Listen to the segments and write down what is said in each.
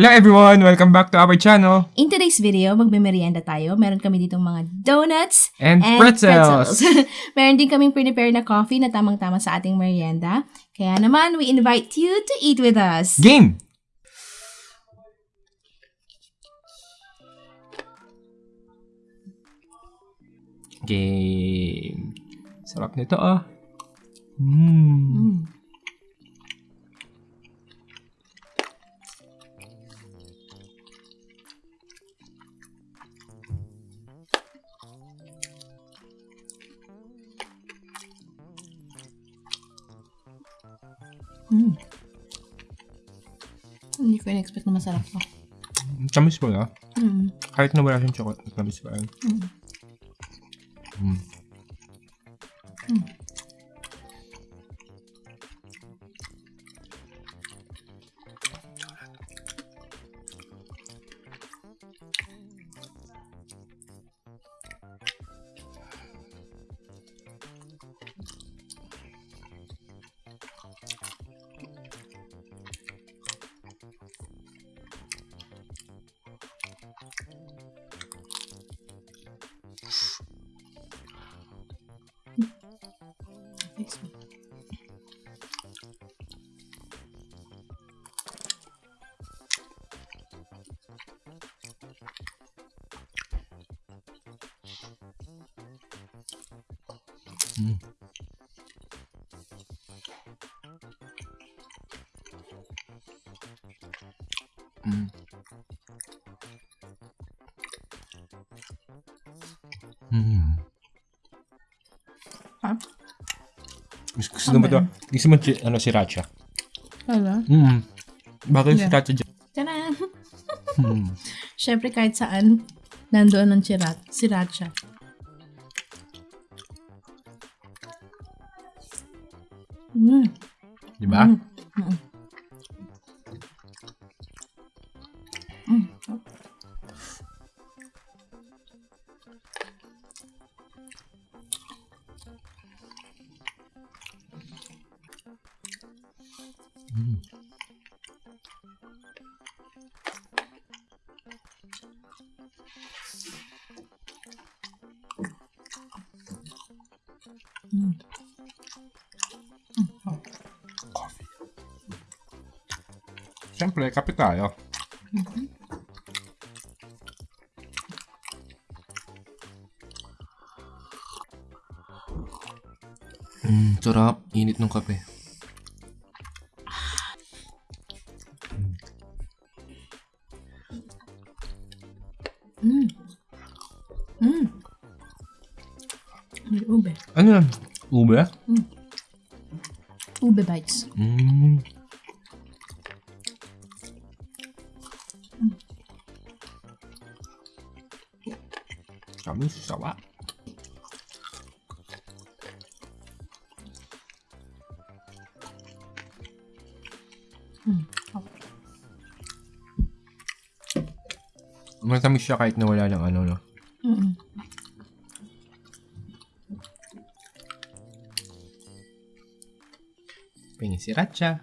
Hello everyone! Welcome back to our channel. In today's video, magme-merienda tayo. Meron kami ditong mga donuts And pretzels. Meron din kaming prepare na coffee na tamang-tama sa ating merienda. Kaya naman, we invite you to eat with us. Game! Game. Sarap nito ah. Mm. Mm. Mm. Hindi ko in-expect na masarap to. Tamis mo na. Mm. Kahit na wala siyang chocolate, tamis pa yan. Mm. Mm. Thanks. Mm. Mm. Mm. Ha? Gusto, gusto mo to? Gusto mo si, ano, sriracha? Hala? Mm. Bakit Yeah. sriracha dyan? Tara! Mm. Siyempre kahit saan, nandoon ang sirat, sriracha. Mm. Di ba? Mm. Mm. Mm. Mm. Coffee. Siyempre, kape tayo. Mm, sarap. Init ng kape. Mm. Mm. Ube. Ano yan? Ube? Ube bites. Mm. Kami sawa. Mm. Matamis siya kahit na wala ng ano, no? Pengen sriracha.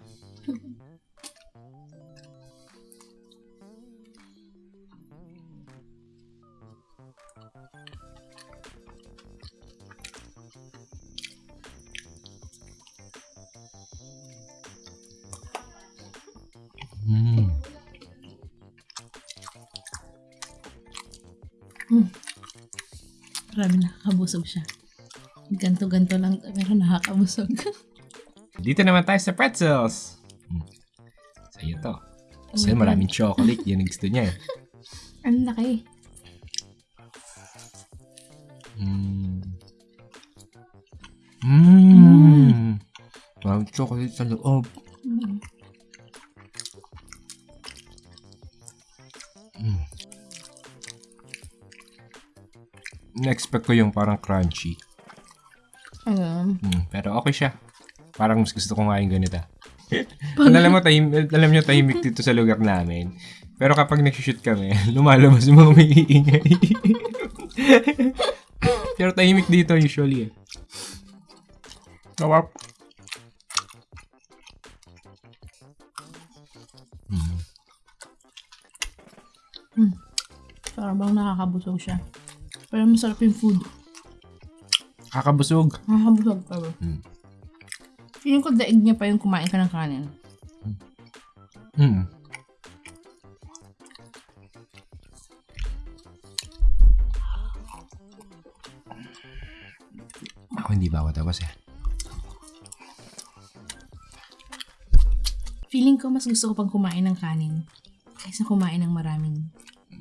Mm. Grabe nakakabusog siya. Ganto-ganto lang pero nakakabusog. Dito naman tayo sa pretzels. Mm. Sa'yo to. Oh my maraming chocolate. Yan ang gusto niya. eh. Ang laki. Mm. Mm. Maraming chocolate sa loob. Mm. Mm. Na-expect ko yung parang crunchy. Ano? Mm, pero okay siya. Parang mas gusto ko nga yung ganito. alam mo, tahim, alam nyo, tahimik dito sa lugar namin. Pero kapag nag-shoot kami, lumalabas yung mga may iingay. pero tahimik dito usually eh. Sarap. Mm. Parang bang nakakabusog siya. Pero masarap yung food. Kakabusog. Nakakabusog pero. Mm. Feeling ko daig niya pa yung kumain ka ng kanin. Mm. Ako hindi ba ako tapos eh. Feeling ko mas gusto ko pang kumain ng kanin kaysa kumain ng maraming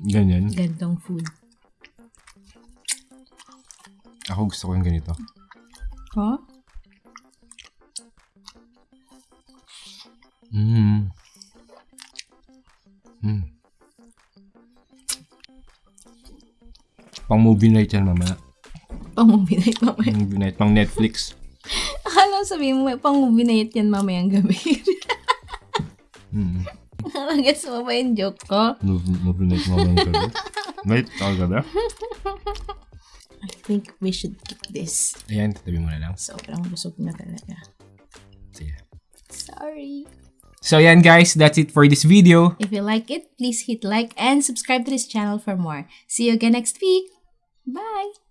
Ganyan. gantong food. Ako gusto ko yung ganito. Huh? Mm. Mm. Pang movie night yan mamaya. Pang movie night mamaya. Movie night, pang Netflix. Akala sabihin mo, pang movie night yan mamayang gabi. Mm. Gets mo ba yung joke ko? Movie, movie night mamaya gabi. Night, ako gabi. I think we should keep this. Ayan, tatabi mo na lang. Sobrang busog na talaga. Sorry. So yan guys, that's it for this video. If you like it, please hit like and subscribe to this channel for more. See you again next week. Bye!